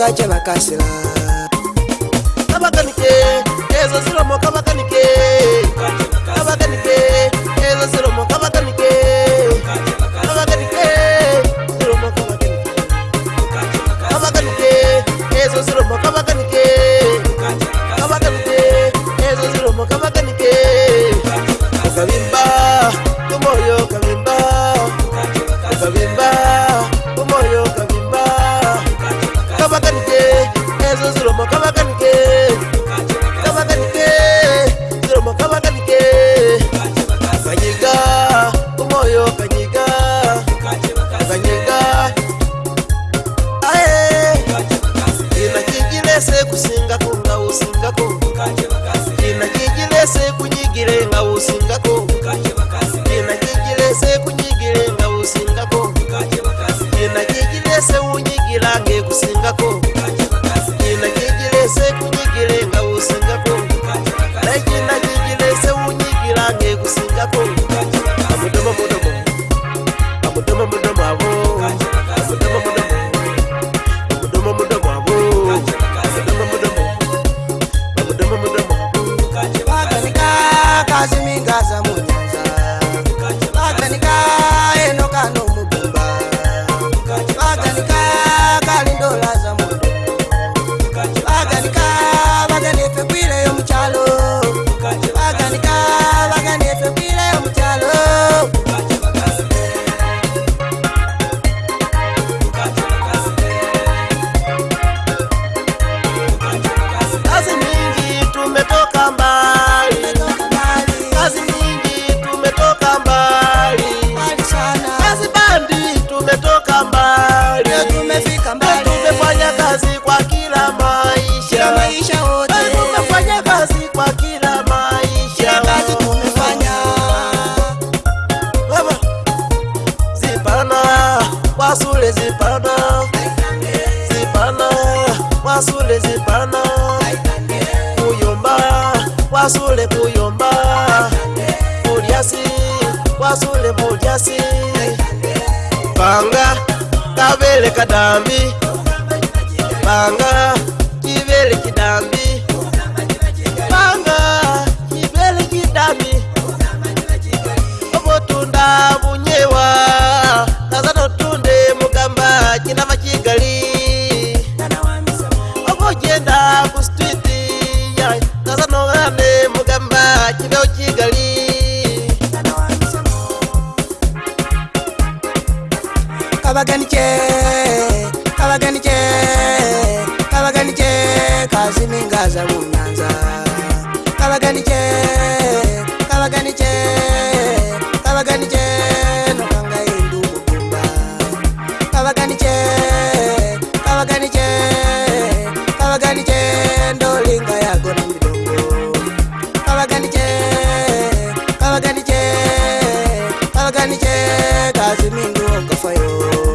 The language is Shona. ukatya vakasila avakanike ezo ziromo kavakanike avakanike ezo ziromo kavakanike avakanike ziromo kavakanike avakanike ezo ziromo kavakanike ngako masule zipana zipana masule zipana kuyomba wasule kuyomba mulyasi wasule mulyasi panga kavele kadambi panga kivele kidambi Tchau. kavaganike kavaganike kavaganike kasi mingaza munyanza kavaganike kavaganike kavaganike nokanga indumukumba kavaganike kavaganike kavaganike ndolinga yagona midongo kavaganike kavaganike kavaganike kasi mindu ongafayo